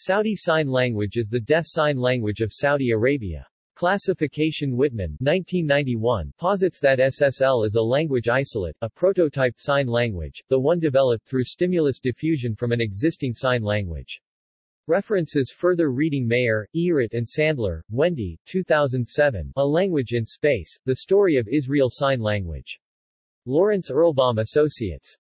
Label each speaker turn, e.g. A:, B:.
A: Saudi Sign Language is the deaf sign language of Saudi Arabia. Classification Wittmann 1991 posits that SSL is a language isolate, a prototyped sign language, the one developed through stimulus diffusion from an existing sign language. References Further reading Meir, Irit and Sandler, Wendy, 2007, A Language in Space, The Story of Israel Sign Language. Lawrence Erlbaum Associates.